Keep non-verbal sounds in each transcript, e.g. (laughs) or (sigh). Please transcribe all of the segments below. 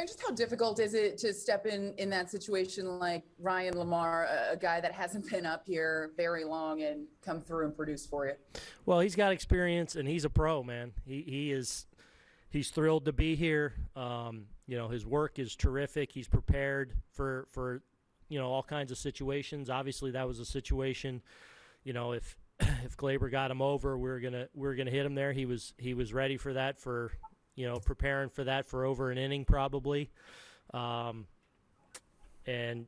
And just how difficult is it to step in in that situation like Ryan LaMarre, a, a guy that hasn't been up here very long and come through and produce for you? Well, he's got experience and he's a pro, man. He he is he's thrilled to be here. Um, you know, his work is terrific. He's prepared for for you know all kinds of situations. Obviously, that was a situation. You know, if (clears throat) if Gleyber got him over, we are gonna we are gonna hit him there. He was he was ready for that for you know preparing for that for over an inning probably. Um, and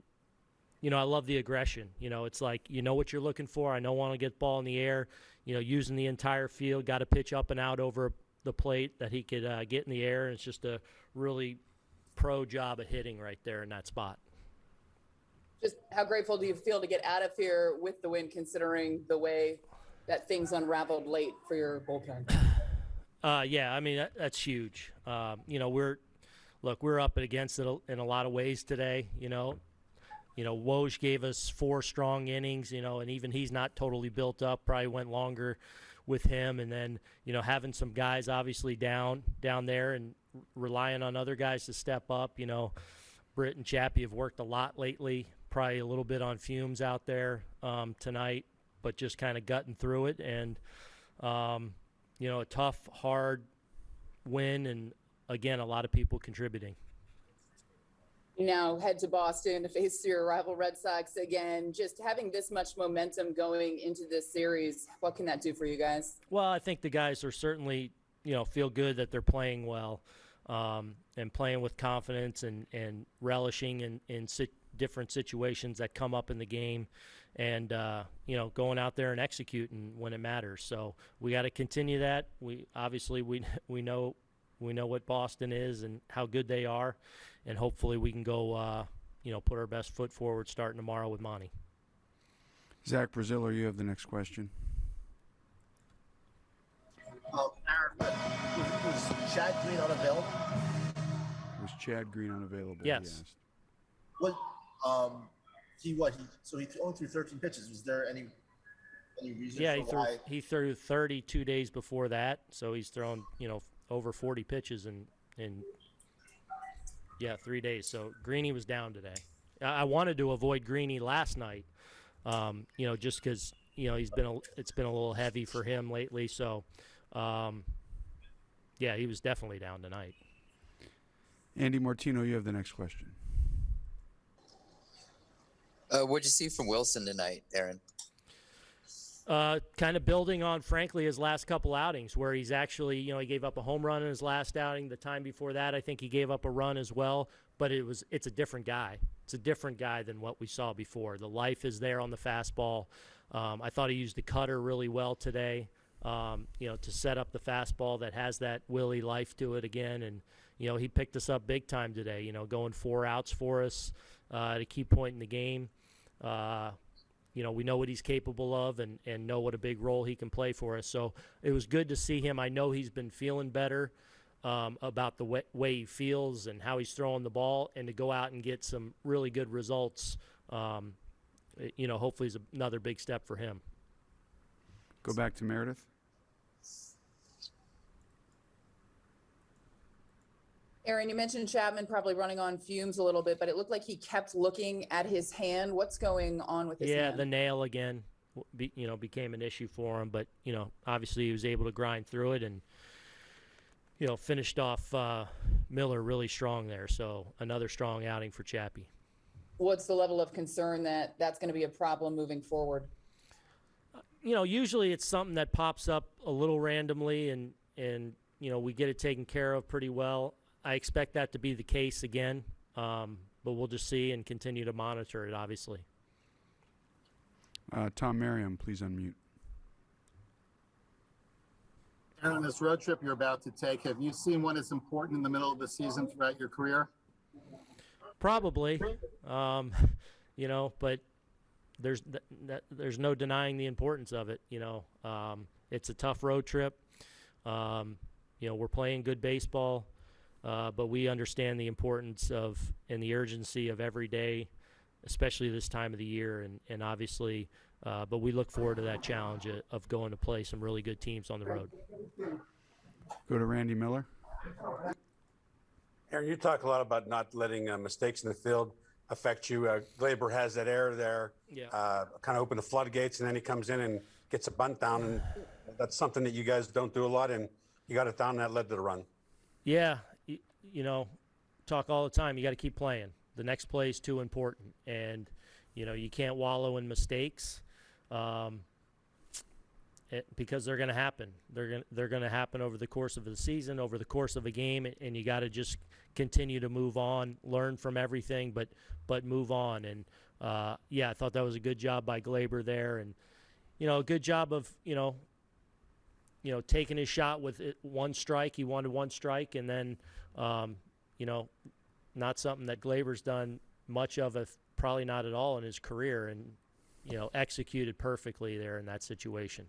you know, I love the aggression. You know, it's like you know what you're looking for. I don't want to get ball in the air. You know, using the entire field, got to pitch up and out over the plate that he could uh, get in the air. And it's just a really pro job of hitting right there in that spot. Just how grateful do you feel to get out of here with the win, considering the way that things unraveled late for your bullpen? Uh, yeah, I mean that, that's huge. Uh, you know, we're look, we're up against it in a lot of ways today. You know, you know, Woj gave us four strong innings. You know, and even he's not totally built up. Probably went longer with him, and then you know having some guys obviously down down there and relying on other guys to step up. You know, Britt and Chappie have worked a lot lately. Probably a little bit on fumes out there um, tonight, but just kind of gutting through it and. Um, you know, a tough, hard win, and again, a lot of people contributing. You now head to Boston to face your rival Red Sox again. Just having this much momentum going into this series, what can that do for you guys? Well, I think the guys are certainly, you know, feel good that they're playing well um, and playing with confidence and, and relishing in, in sit- different situations that come up in the game and uh, you know going out there and executing when it matters. So we got to continue that. We obviously we (laughs) we know we know what Boston is and how good they are, and hopefully we can go uh, you know put our best foot forward starting tomorrow with Monty. Zach Braziller, you have the next question. Uh, Aaron, was, was Chad Green unavailable? Was Chad Green unavailable? Yes. What um, he what he so he only threw 13 pitches. Was there any any reason? Yeah, he threw why? he threw 32 days before that, so he's thrown you know over 40 pitches in in yeah three days. So Greeny was down today. I, I wanted to avoid Greeny last night, um, you know, just because you know he's been a, it's been a little heavy for him lately. So um, yeah, he was definitely down tonight. Andy Martino, you have the next question. Uh, what'd you see from Wilson tonight, Aaron? Uh, kind of building on, frankly, his last couple outings, where he's actually, you know, he gave up a home run in his last outing. The time before that, I think he gave up a run as well. But it was, it's a different guy. It's a different guy than what we saw before. The life is there on the fastball. Um, I thought he used the cutter really well today. Um, you know, to set up the fastball that has that Willie life to it again, and you know, he picked us up big time today. You know, going four outs for us uh, at a key point in the game. Uh, you know, we know what he's capable of and, and know what a big role he can play for us. So it was good to see him. I know he's been feeling better um, about the way, way, he feels and how he's throwing the ball, and to go out and get some really good results, um, you know, hopefully is another big step for him. Go back to Meredith. Aaron, you mentioned Chapman probably running on fumes a little bit, but it looked like he kept looking at his hand. What's going on with his yeah, hand? the nail again, be, you know, became an issue for him. But you know, obviously he was able to grind through it and you know finished off uh, Miller really strong there. So another strong outing for Chappie. What's the level of concern that that's going to be a problem moving forward? You know, usually it's something that pops up a little randomly, and and you know we get it taken care of pretty well. I expect that to be the case again, um, but we'll just see and continue to monitor it, obviously. Uh, Tom Merriam, please unmute. And on this road trip you're about to take, have you seen one as important in the middle of the season throughout your career? Probably, um, (laughs) you know, but there's th- th- there's no denying the importance of it. You know, um, it's a tough road trip. Um, you know, we're playing good baseball. Uh, but we understand the importance of and the urgency of every day, especially this time of the year, and and obviously, uh, but we look forward to that challenge of going to play some really good teams on the road. Go to Randy Miller. Aaron, you talk a lot about not letting uh, mistakes in the field affect you. Uh, Gleyber has that error there, Yeah. uh, kind of open the floodgates, and then he comes in and gets a bunt down, and that's something that you guys don't do a lot, and you got it down, and that led to the run. Yeah, you, know, talk all the time. You got to keep playing. The next play is too important, and you know you can't wallow in mistakes, um, it, because they're going to happen. They're going they're going to happen over the course of the season, over the course of a game, and, and you got to just continue to move on, learn from everything, but but move on. And uh, yeah, I thought that was a good job by Gleyber there, and you know, a good job of you know you know, taking his shot with it, one strike. He wanted one strike, and then, um, you know, not something that Gleyber's done much of, if probably not at all in his career, and you know, executed perfectly there in that situation.